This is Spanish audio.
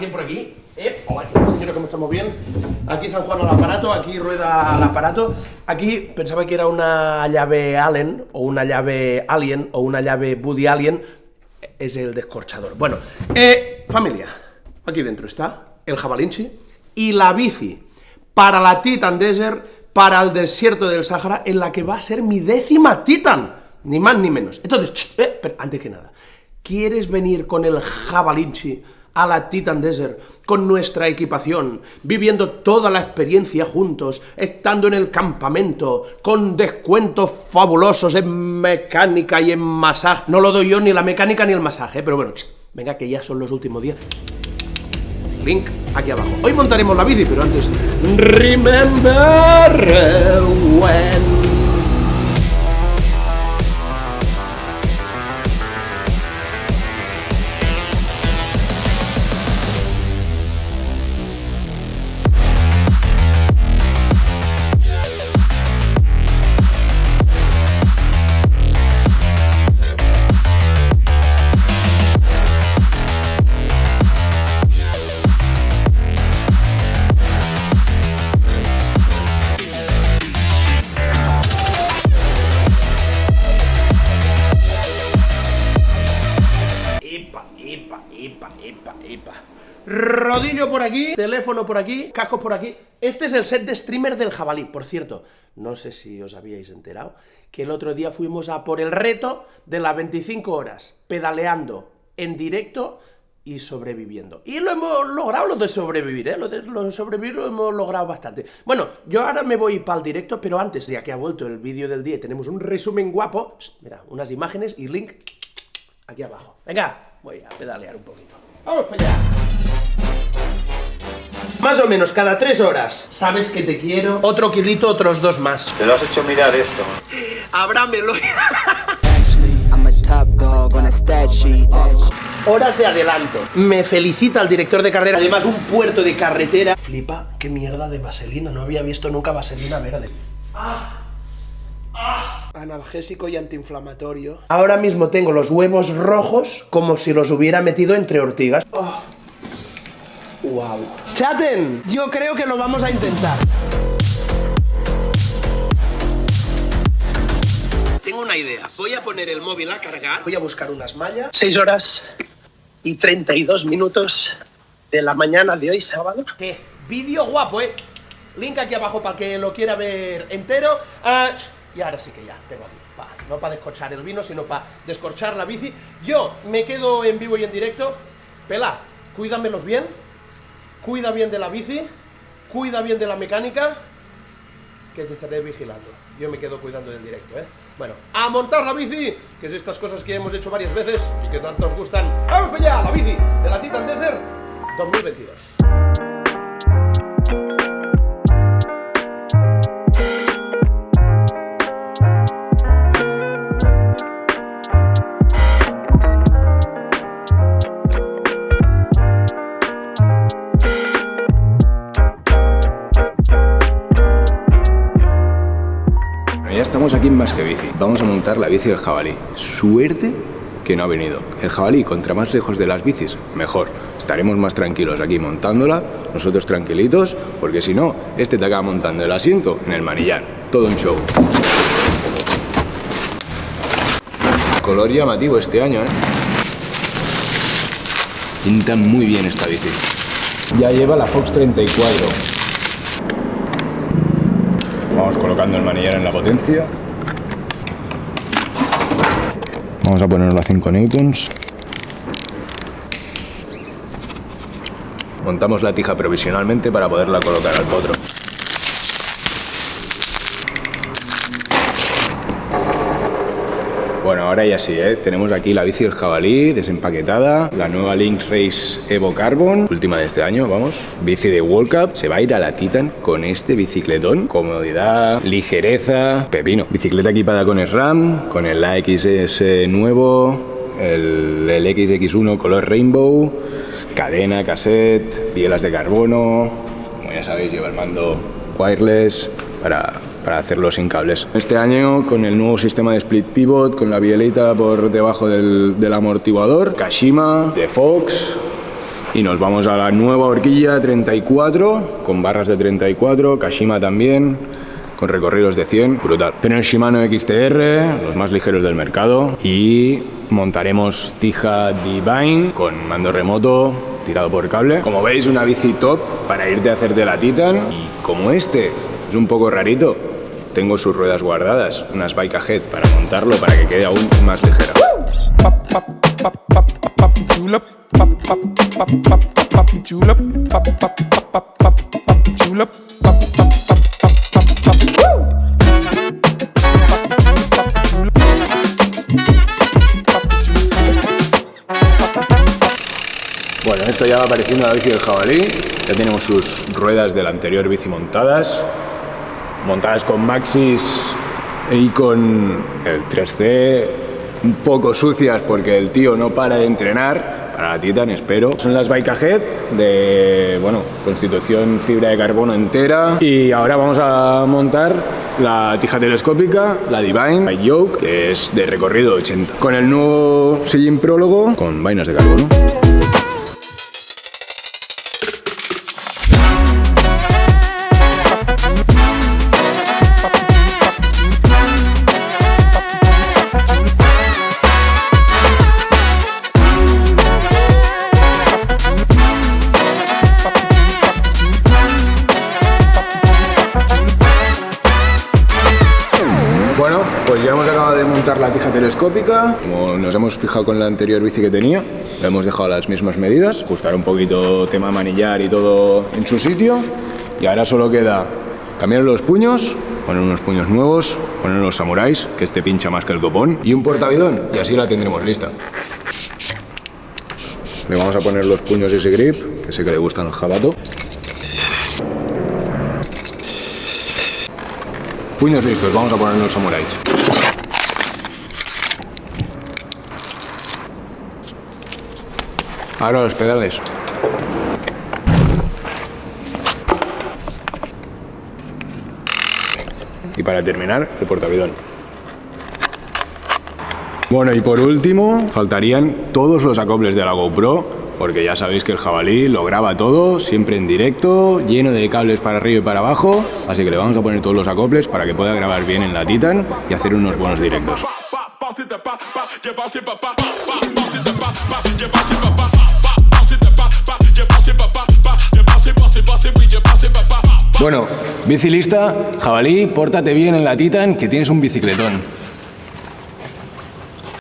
alguien por aquí. Eh, hola, señora, ¿cómo estamos? Bien. Aquí San Juan al aparato, aquí rueda al aparato. Aquí pensaba que era una llave Allen, o una llave Alien, o una llave Buddy Alien. Es el descorchador. Bueno, eh, familia. Aquí dentro está el jabalinchi y la bici para la Titan Desert, para el desierto del Sahara, en la que va a ser mi décima Titan. Ni más ni menos. Entonces, eh, pero antes que nada, ¿quieres venir con el jabalinchi a la Titan Desert con nuestra equipación, viviendo toda la experiencia juntos, estando en el campamento, con descuentos fabulosos en mecánica y en masaje. No lo doy yo ni la mecánica ni el masaje, pero bueno, venga que ya son los últimos días. Link aquí abajo. Hoy montaremos la bici, pero antes... Remember when... Rodillo por aquí, teléfono por aquí, cascos por aquí. Este es el set de streamer del jabalí. Por cierto, no sé si os habíais enterado, que el otro día fuimos a por el reto de las 25 horas, pedaleando en directo y sobreviviendo. Y lo hemos logrado lo de sobrevivir, ¿eh? Lo de, sobrevivir lo hemos logrado bastante. Bueno, yo ahora me voy para el directo, pero antes, ya que ha vuelto el vídeo del día y tenemos un resumen guapo, mira, unas imágenes y link aquí abajo. Venga, voy a pedalear un poquito. ¡Vamos para allá! Más o menos cada tres horas. Sabes que te quiero. Otro kilito, otros dos más. Te lo has hecho mirar esto. Abrámelo. Horas de adelanto. Me felicita el director de carrera. Además, un puerto de carretera. Flipa, qué mierda de vaselina. No había visto nunca vaselina verde. ¡Ah! Analgésico y antiinflamatorio. Ahora mismo tengo los huevos rojos como si los hubiera metido entre ortigas. Oh. Wow. Chaten, yo creo que lo vamos a intentar. Tengo una idea. Voy a poner el móvil a cargar. Voy a buscar unas mallas. 6 horas y 32 minutos de la mañana de hoy, sábado. ¿Qué? Vídeo guapo, ¿eh? Link aquí abajo para que lo quiera ver entero. Ah, y ahora sí que ya, tengo aquí. no para descorchar el vino, sino para descorchar la bici. Yo me quedo en vivo y en directo. Pela, cuídamelos bien cuida bien de la bici, cuida bien de la mecánica, que te estaré vigilando. Yo me quedo cuidando del directo, ¿eh? Bueno, a montar la bici, que es estas cosas que hemos hecho varias veces y que tanto os gustan. ¡Vamos allá! La bici de la Titan Desert 2022. Vamos a montar la bici del jabalí. Suerte que no ha venido. El jabalí, contra más lejos de las bicis, mejor. Estaremos más tranquilos aquí montándola, nosotros tranquilitos, porque si no, este te acaba montando el asiento en el manillar. Todo un show. Color llamativo este año, ¿eh? Pinta muy bien esta bici. Ya lleva la Fox 34. Vamos colocando el manillar en la potencia. Vamos a ponerlo a 5 newtons. Montamos la tija provisionalmente para poderla colocar al potro. Bueno, ahora ya sí, ¿eh? tenemos aquí la bici del jabalí desempaquetada, la nueva Link Race Evo Carbon, última de este año, vamos, bici de World Cup, se va a ir a la Titan con este bicicletón, comodidad, ligereza, pepino, bicicleta equipada con SRAM, con el AXS nuevo, el, el XX1 color rainbow, cadena, cassette, bielas de carbono, como ya sabéis lleva el mando wireless para para hacerlo sin cables. Este año con el nuevo sistema de split pivot, con la bielita por debajo del, amortiguador, Kashima, de Fox, Y nos vamos a la nueva horquilla 34, con barras de 34, Kashima también, con recorridos de 100, brutal. Pero Shimano XTR, los más ligeros del mercado, y montaremos Tija Divine con mando remoto, tirado por cable. Como veis, una bici top para irte a hacerte la Titan. Y como este es un poco rarito, tengo sus ruedas guardadas, unas Bike Ahead, para montarlo para que quede aún más ligera. Bueno, esto ya va apareciendo la bici del jabalí. Ya tenemos sus ruedas de la anterior bici montadas. Montadas con Maxis y con el 3C. Un poco sucias porque el tío no para de entrenar. Para la Titan, espero. Son las Bike Ahead de, bueno, constitución fibra de carbono entera. Y ahora vamos a montar la tija telescópica, la Divine by Yoke, que es de recorrido 80. Con el nuevo sillín prólogo con vainas de carbono. Como nos hemos fijado con la anterior bici que tenía, le hemos dejado las mismas medidas, ajustar un poquito tema manillar y todo en su sitio. Y ahora solo queda cambiar los puños, poner unos puños nuevos, poner los samuráis, que este pincha más que el copón, y un portavidón, y así la tendremos lista. Le vamos a poner los puños y ese grip, que sé que le gustan al jabato. Puños listos, vamos a poner los samuráis. Ahora los pedales. Y para terminar, el portavidón. Bueno, y por último, faltarían todos los acoples de la GoPro, porque ya sabéis que el jabalí lo graba todo, siempre en directo, lleno de cables para arriba y para abajo, así que le vamos a poner todos los acoples para que pueda grabar bien en la Titan y hacer unos buenos directos. Bueno, bici lista, jabalí, pórtate bien en la Titan que tienes un bicicletón.